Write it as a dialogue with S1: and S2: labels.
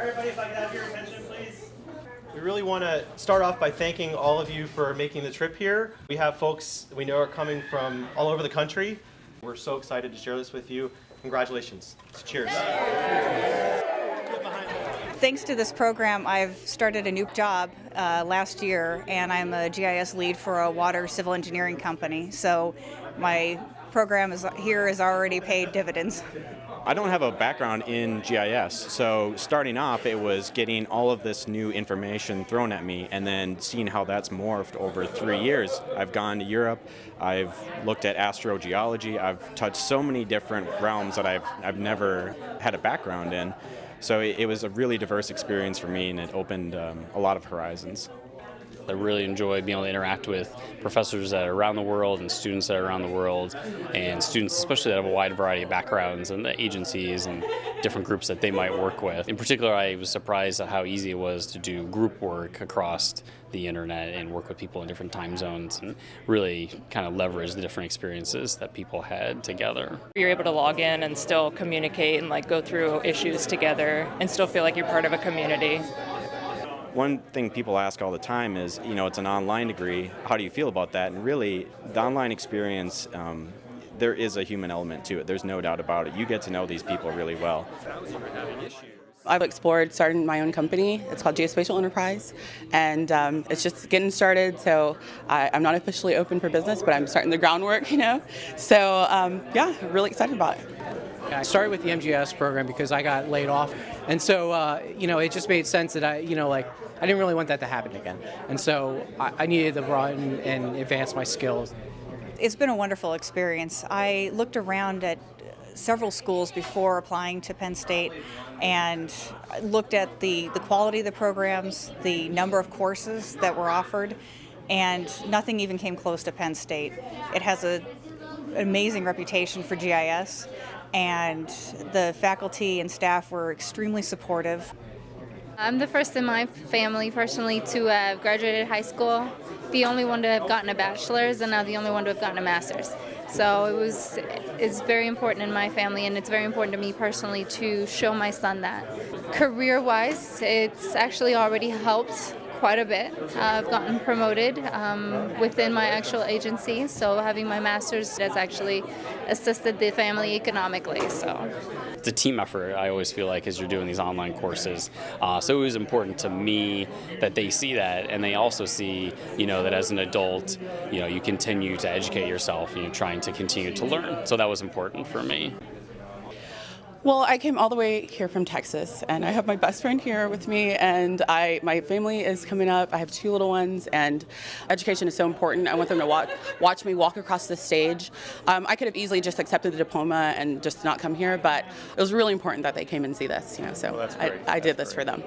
S1: All right, everybody, if I could have your attention, please. We really want to start off by thanking all of you for making the trip here. We have folks we know are coming from all over the country. We're so excited to share this with you. Congratulations. Cheers.
S2: Thanks to this program, I've started a new job uh, last year, and I'm a GIS lead for a water civil engineering company. So my program is here has already paid dividends.
S3: I don't have a background in GIS, so starting off it was getting all of this new information thrown at me and then seeing how that's morphed over three years. I've gone to Europe, I've looked at astrogeology, I've touched so many different realms that I've, I've never had a background in. So it, it was a really diverse experience for me and it opened um, a lot of horizons.
S4: I really enjoy being able to interact with professors that are around the world and students that are around the world and students especially that have a wide variety of backgrounds and the agencies and different groups that they might work with. In particular, I was surprised at how easy it was to do group work across the internet and work with people in different time zones and really kind of leverage the different experiences that people had together.
S5: You're able to log in and still communicate and like go through issues together and still feel like you're part of a community.
S3: One thing people ask all the time is, you know, it's an online degree. How do you feel about that? And really, the online experience, um, there is a human element to it. There's no doubt about it. You get to know these people really well.
S6: I've explored starting my own company. It's called Geospatial Enterprise, and um, it's just getting started. So I, am not officially open for business, but I'm starting the groundwork, you know. So um, yeah, really excited about it.
S7: I started with the MGS program because I got laid off, and so uh, you know it just made sense that I you know like I didn't really want that to happen again, and so I, I needed to broaden and advance my skills.
S2: It's been a wonderful experience. I looked around at several schools before applying to Penn State and looked at the, the quality of the programs, the number of courses that were offered, and nothing even came close to Penn State. It has a, an amazing reputation for GIS, and the faculty and staff were extremely supportive.
S8: I'm the first in my family personally to have graduated high school, the only one to have gotten a bachelor's, and now the only one to have gotten a master's. So it was it's very important in my family, and it's very important to me personally to show my son that. Career-wise, it's actually already helped quite a bit. I've gotten promoted um, within my actual agency, so having my master's has actually assisted the family economically. So
S4: it's a team effort, I always feel like, as you're doing these online courses. Uh, so it was important to me that they see that, and they also see, you know, that as an adult, you know, you continue to educate yourself and you're trying to continue to learn. So that was important for me.
S6: Well, I came all the way here from Texas, and I have my best friend here with me, and I my family is coming up. I have two little ones, and education is so important. I want them to watch, watch me walk across the stage. Um, I could have easily just accepted the diploma and just not come here, but it was really important that they came and see this. You know, so
S3: well,
S6: I, I did this for them.